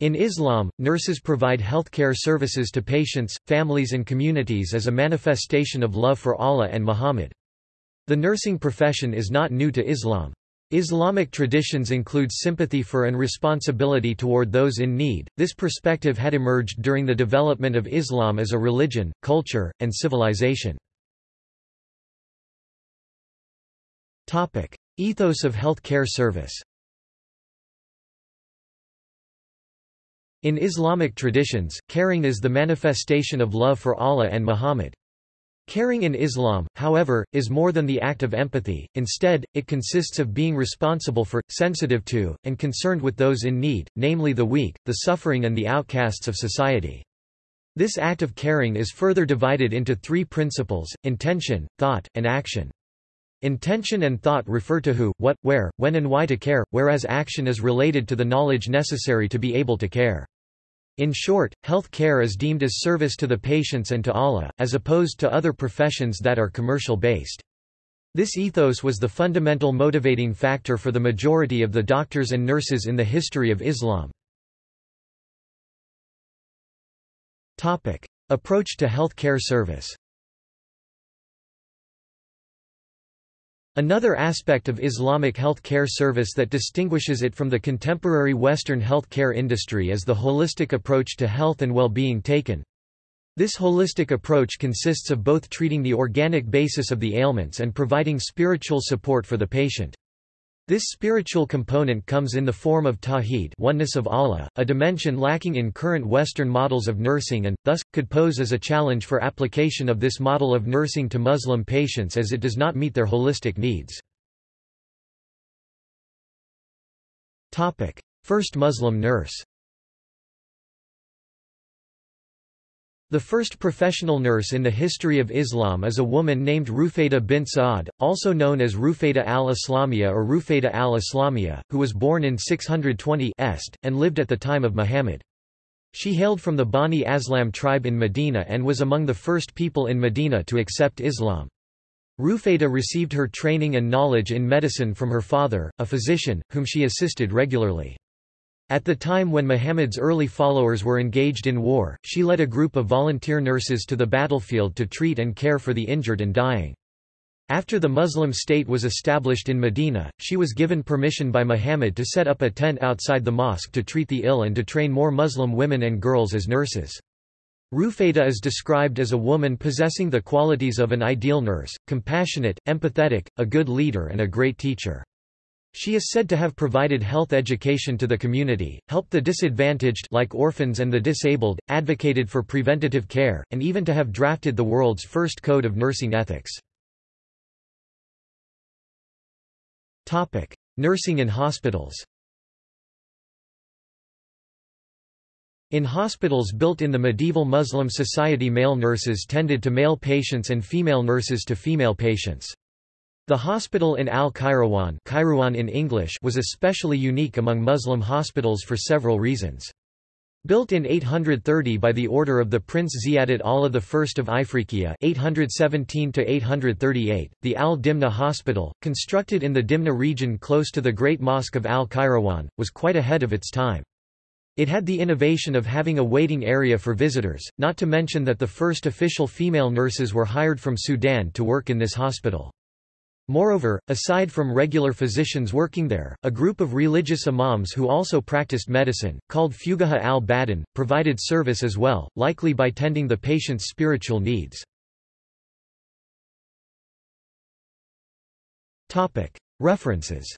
In Islam, nurses provide healthcare services to patients, families and communities as a manifestation of love for Allah and Muhammad. The nursing profession is not new to Islam. Islamic traditions include sympathy for and responsibility toward those in need. This perspective had emerged during the development of Islam as a religion, culture, and civilization. Topic: Ethos of healthcare service. In Islamic traditions, caring is the manifestation of love for Allah and Muhammad. Caring in Islam, however, is more than the act of empathy, instead, it consists of being responsible for, sensitive to, and concerned with those in need, namely the weak, the suffering and the outcasts of society. This act of caring is further divided into three principles, intention, thought, and action. Intention and thought refer to who, what, where, when and why to care, whereas action is related to the knowledge necessary to be able to care. In short, health care is deemed as service to the patients and to Allah, as opposed to other professions that are commercial-based. This ethos was the fundamental motivating factor for the majority of the doctors and nurses in the history of Islam. Approach to health care service Another aspect of Islamic health care service that distinguishes it from the contemporary Western health care industry is the holistic approach to health and well-being taken. This holistic approach consists of both treating the organic basis of the ailments and providing spiritual support for the patient. This spiritual component comes in the form of tawhid oneness of Allah, a dimension lacking in current Western models of nursing and, thus, could pose as a challenge for application of this model of nursing to Muslim patients as it does not meet their holistic needs. First Muslim nurse The first professional nurse in the history of Islam is a woman named Rufayda bint Sa'ad, also known as Rufayda al-Islamiyya or Rufayda al-Islamiyya, who was born in 620 Est, and lived at the time of Muhammad. She hailed from the Bani Aslam tribe in Medina and was among the first people in Medina to accept Islam. Rufayda received her training and knowledge in medicine from her father, a physician, whom she assisted regularly. At the time when Muhammad's early followers were engaged in war, she led a group of volunteer nurses to the battlefield to treat and care for the injured and dying. After the Muslim state was established in Medina, she was given permission by Muhammad to set up a tent outside the mosque to treat the ill and to train more Muslim women and girls as nurses. Rufayda is described as a woman possessing the qualities of an ideal nurse, compassionate, empathetic, a good leader and a great teacher. She is said to have provided health education to the community, helped the disadvantaged like orphans and the disabled, advocated for preventative care, and even to have drafted the world's first code of nursing ethics. Nursing in hospitals In hospitals built in the medieval Muslim society male nurses tended to male patients and female nurses to female patients. The hospital in Al-Qayrawaan in English was especially unique among Muslim hospitals for several reasons. Built in 830 by the order of the Prince Ziyadat Allah I of Ifriqiya 817-838, the Al-Dimna Hospital, constructed in the Dimna region close to the Great Mosque of Al-Qayrawaan, was quite ahead of its time. It had the innovation of having a waiting area for visitors, not to mention that the first official female nurses were hired from Sudan to work in this hospital. Moreover, aside from regular physicians working there, a group of religious imams who also practiced medicine, called Fuqaha al-Badin, provided service as well, likely by tending the patient's spiritual needs. References